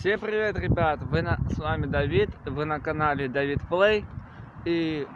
Всем привет, ребят! Вы на... С вами Давид, вы на канале Давид Плей. И,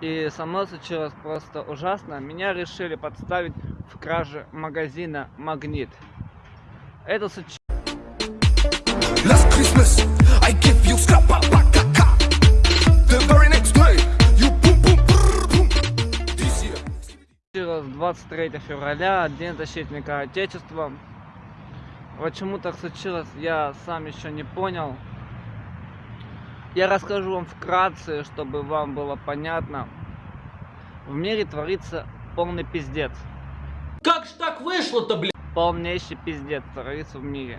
и со мной случилось просто ужасно. Меня решили подставить в краже магазина Магнит. Это случилось... Last Christmas, I give you The very next day, you boom boom boom. This year. 23 февраля, День защитника Отечества. Почему так случилось, я сам еще не понял. Я расскажу вам вкратце, чтобы вам было понятно. В мире творится полный пиздец. Как ж так вышло-то, блядь? Полнейший пиздец творится в мире.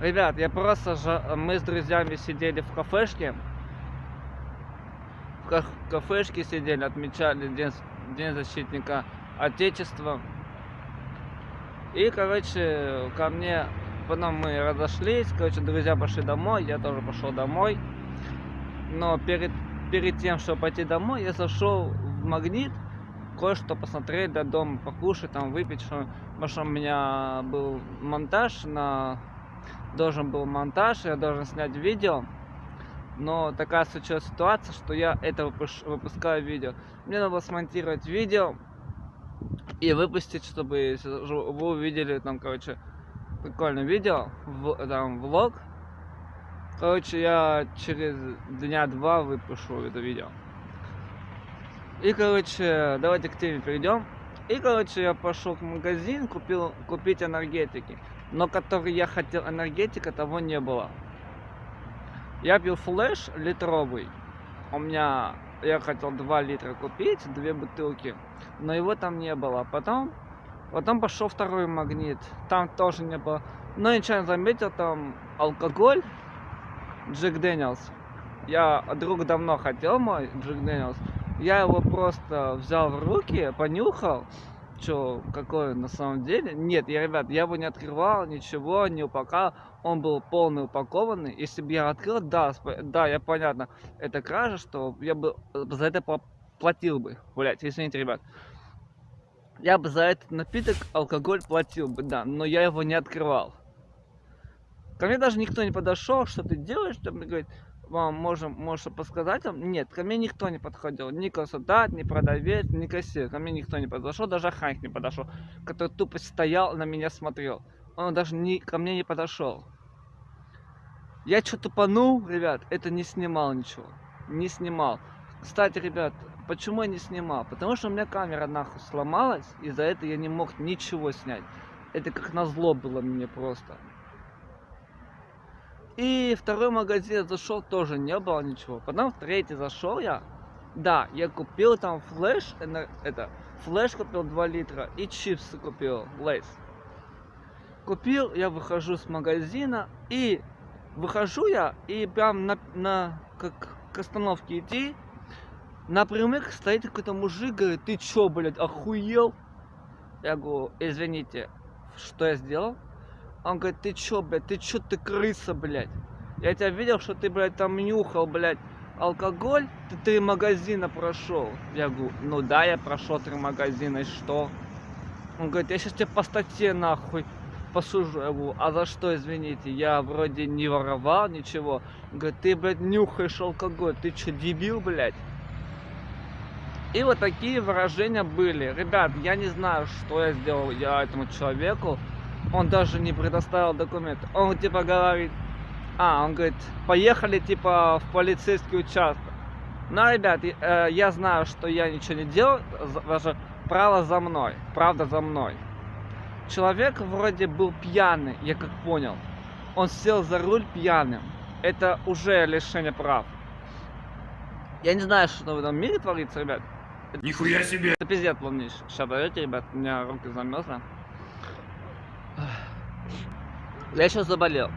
Ребят, я просто... Мы с друзьями сидели в кафешке. В кафешке сидели, отмечали День, День защитника Отечества. И, короче, ко мне, потом мы разошлись, короче, друзья пошли домой, я тоже пошел домой. Но перед, перед тем, чтобы пойти домой, я зашел в магнит, кое-что посмотреть до дома, покушать, там, выпить, что, потому что у меня был монтаж на... Должен был монтаж, я должен снять видео. Но такая случилась ситуация, что я это выпускаю видео. Мне надо было смонтировать видео, и выпустить, чтобы вы увидели там, короче, прикольное видео, в, там, влог. Короче, я через дня два выпущу это видео. И, короче, давайте к теме перейдем. И, короче, я пошел в магазин, купил купить энергетики. Но который я хотел энергетика, того не было. Я пил Flash литровый. У меня я хотел 2 литра купить, две бутылки, но его там не было. Потом, потом пошел второй магнит, там тоже не было. Но ничего не заметил, там алкоголь, Jack Daniel's. Я друг давно хотел мой Jack Daniel's. Я его просто взял в руки, понюхал, что какой на самом деле. Нет, я, ребят, я его не открывал, ничего, не упаковал. Он был полный упакованный. Если бы я открыл, да, да, я понятно, это кража, что я бы э, за это платил бы. Блять, извините, ребят. Я бы за этот напиток алкоголь платил бы, да, но я его не открывал. Ко мне даже никто не подошел, что ты делаешь, там говорит, вам можем, можешь подсказать вам? Нет, ко мне никто не подходил. Ни консультант, ни продавец, ни кассир. Ко мне никто не подошел, даже охранник не подошел, который тупо стоял на меня смотрел. Он даже не, ко мне не подошел. Я что тупанул, ребят, это не снимал ничего. Не снимал. Кстати, ребят, почему я не снимал? Потому что у меня камера нахуй сломалась, и за это я не мог ничего снять. Это как назло было мне просто. И второй магазин зашел, тоже не было ничего. Потом в третий зашел я. Да, я купил там флеш, это, флеш купил 2 литра и чипсы купил, лейс. Купил, я выхожу с магазина и выхожу я и прям на, на как к остановке идти, напрямик стоит какой-то мужик, говорит, ты чё, блядь, охуел? Я говорю, извините, что я сделал? Он говорит, ты чё, блядь, ты чё, ты крыса, блядь? Я тебя видел, что ты, блядь, там нюхал, блядь, алкоголь, ты три магазина прошел. Я говорю, ну да, я прошел три магазина, и что? Он говорит, я сейчас тебя по статье нахуй посужу. Я говорю, а за что, извините, я вроде не воровал ничего. Он говорит, ты, блядь, нюхаешь алкоголь, ты что, дебил, блядь? И вот такие выражения были. Ребят, я не знаю, что я сделал я этому человеку он даже не предоставил документ. Он типа говорит, а, он говорит, поехали типа в полицейский участок. Ну, ребят, э, я знаю, что я ничего не делал, даже право за мной, правда за мной. Человек вроде был пьяный, я как понял. Он сел за руль пьяным. Это уже лишение прав. Я не знаю, что в этом мире творится, ребят. Нихуя себе! Это пиздец полнейший. Сейчас, давайте, ребят, у меня руки замерзли. Я сейчас заболел.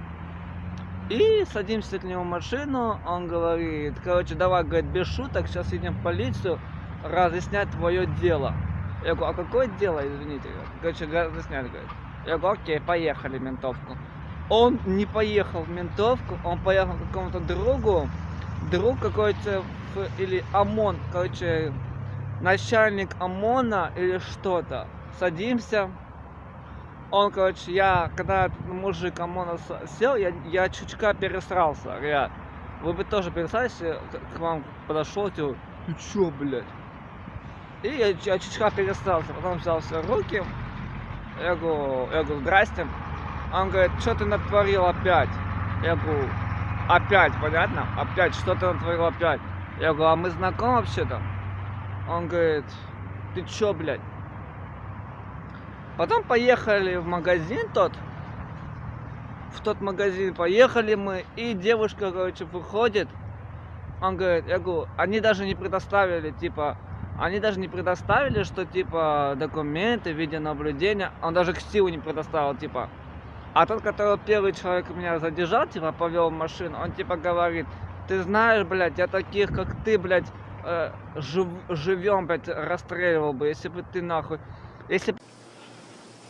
И садимся к нему в машину, он говорит, короче, давай, говорит, без шуток, сейчас едем в полицию разъяснять твое дело. Я говорю, а какое дело, извините? Короче, разъяснять, говорит. Я говорю, окей, поехали в ментовку. Он не поехал в ментовку, он поехал к какому-то другу, друг какой-то, или ОМОН, короче, начальник ОМОНа или что-то. Садимся, Он, короче, я, когда мужик ОМОНа сел, я, я чутка пересрался, ребят. Вы бы тоже пересрались, если к, вам подошел, типа, ты чё, блядь? И я, я чутка пересрался, потом взял все руки, я говорю, я говорю, здрасте. Он говорит, что ты натворил опять? Я говорю, опять, понятно? Опять, что ты натворил опять? Я говорю, а мы знакомы вообще-то? Он говорит, ты чё, блядь? Потом поехали в магазин тот. В тот магазин поехали мы, и девушка, короче, выходит. Он говорит, я говорю, они даже не предоставили, типа, они даже не предоставили, что, типа, документы, видеонаблюдения. Он даже ксиву не предоставил, типа. А тот, который первый человек меня задержал, типа, повел машину, он, типа, говорит, ты знаешь, блядь, я таких, как ты, блядь, э, жив, живем, блядь, расстреливал бы, если бы ты, нахуй, если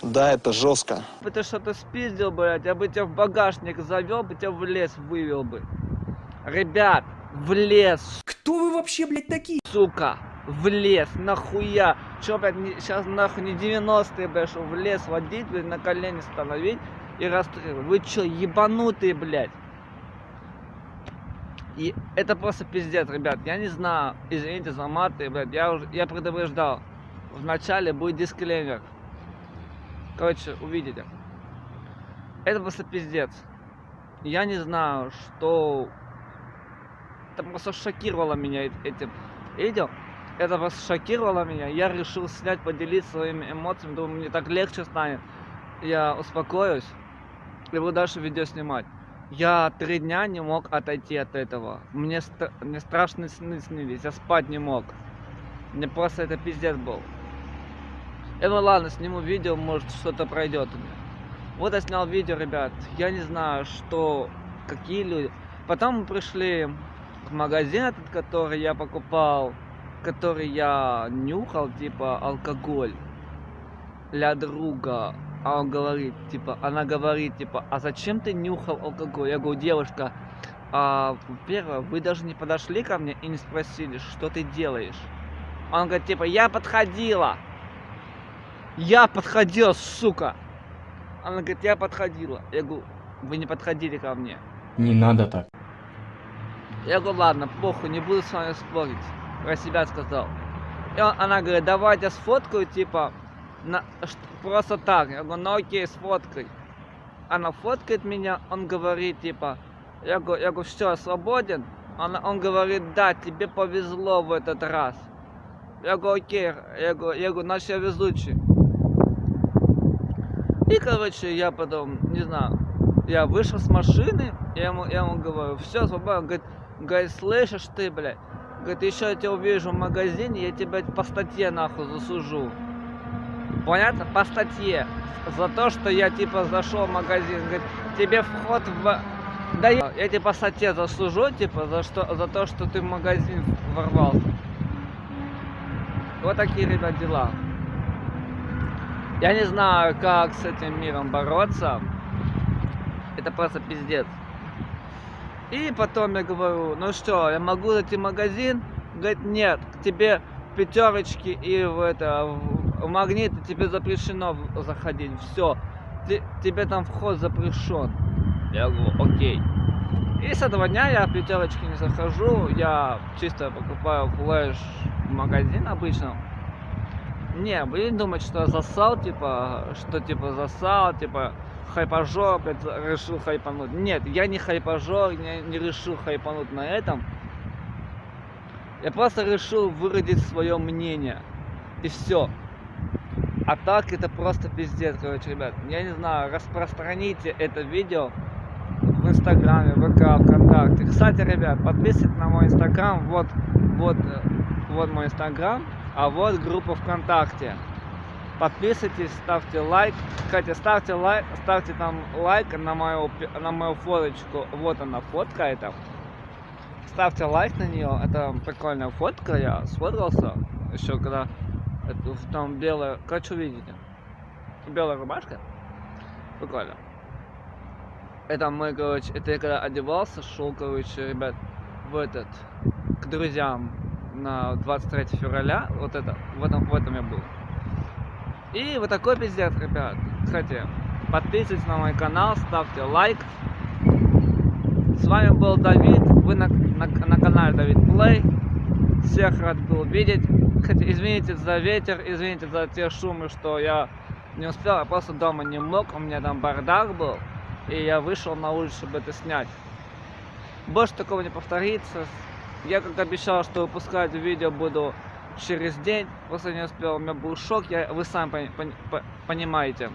Да, это жестко. бы ты что-то спиздил, блядь, я бы тебя в багажник завел, бы тебя в лес вывел бы. Ребят, в лес, Кто вы вообще, блядь, такие? сука, в лес, нахуя? Чё, блядь, сейчас нахуй не 90-е, блядь, что в лес водить, блядь, на колени становить и расстрелять. Вы чё, ебанутые, блядь? И это просто пиздец, ребят. Я не знаю, извините за маты, блядь, я уже, я предупреждал. Вначале будет дисклеймер. Короче, увидите. Это просто пиздец. Я не знаю, что... Это просто шокировало меня этим. Видел? Это просто шокировало меня. Я решил снять, поделиться своими эмоциями. Думаю, мне так легче станет. Я успокоюсь и буду дальше видео снимать. Я три дня не мог отойти от этого. Мне, стра- мне страшные сны снились. Я спать не мог. Мне просто это пиздец был. Э, ну ладно, сниму видео, может что-то пройдет у меня. Вот я снял видео, ребят. Я не знаю, что, какие люди. Потом мы пришли в магазин этот, который я покупал, который я нюхал, типа алкоголь для друга. А он говорит, типа, она говорит, типа, а зачем ты нюхал алкоголь? Я говорю, девушка, а, во-первых, вы даже не подошли ко мне и не спросили, что ты делаешь. Он говорит, типа, я подходила. Я подходила, сука. Она говорит, я подходила. Я говорю, вы не подходили ко мне. Не надо так. Я говорю, ладно, похуй, не буду с вами спорить. Про себя сказал. И он- она говорит, давай я сфоткаю, типа, на, просто так. Я говорю, ну окей, сфоткай. Она фоткает меня, он говорит, типа, я говорю, я говорю, все, свободен? Она, он говорит, да, тебе повезло в этот раз. Я говорю, окей, я говорю, я говорю, значит я везучий. И, короче, я потом, не знаю, я вышел с машины, я ему, я ему говорю, все, свободно. Говорит, говорит, слышишь ты, блядь? Говорит, еще я тебя увижу в магазине, я тебя по статье нахуй засужу. Понятно? По статье. За то, что я типа зашел в магазин. Говорит, тебе вход в... Да я, я тебе по статье засужу, типа, за, что, за то, что ты в магазин ворвался. Вот такие, ребят, дела. Я не знаю, как с этим миром бороться. Это просто пиздец. И потом я говорю, ну что, я могу зайти в магазин? Говорит, нет, к тебе пятерочки и в это в, магниты тебе запрещено заходить. Все, тебе там вход запрещен. Я говорю, окей. И с этого дня я в пятерочки не захожу, я чисто покупаю флеш в магазин обычно. Не, блин, думать, что засал, типа, что типа засал, типа, хайпажор, решил хайпануть. Нет, я не хайпажор, не, не решил хайпануть на этом. Я просто решил выразить свое мнение. И все. А так это просто пиздец, короче, ребят. Я не знаю, распространите это видео в Инстаграме, ВК, ВКонтакте. Кстати, ребят, подписывайтесь на мой Инстаграм. Вот, вот, вот мой Инстаграм, а вот группа ВКонтакте. Подписывайтесь, ставьте лайк. Кстати, ставьте лайк, ставьте там лайк на мою, на мою фоточку. Вот она фотка эта. Ставьте лайк на нее. Это прикольная фотка. Я сфоткался еще когда это, там белая. Короче, увидите. Белая рубашка. Прикольно. Это мой, короче, это я когда одевался, шел, короче, ребят, в этот, к друзьям на 23 февраля. Вот это, в этом, в этом я был. И вот такой пиздец, ребят. Кстати, подписывайтесь на мой канал, ставьте лайк. С вами был Давид, вы на, на, на канале Давид Плей. Всех рад был видеть. Хотя извините за ветер, извините за те шумы, что я не успел, я просто дома не мог, у меня там бардак был. И я вышел на улицу, чтобы это снять. Больше такого не повторится. Я как обещал, что выпускать видео буду через день. Просто не успел, у меня был шок, я, вы сами пони- пони- по- понимаете.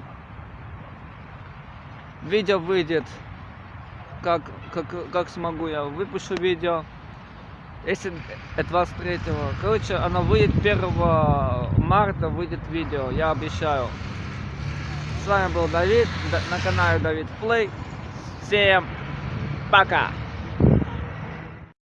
Видео выйдет, как, как, как смогу я выпущу видео. Если это 23 Короче, оно выйдет 1 марта, выйдет видео, я обещаю. С вами был Давид, да- на канале Давид Плей. Всем пока!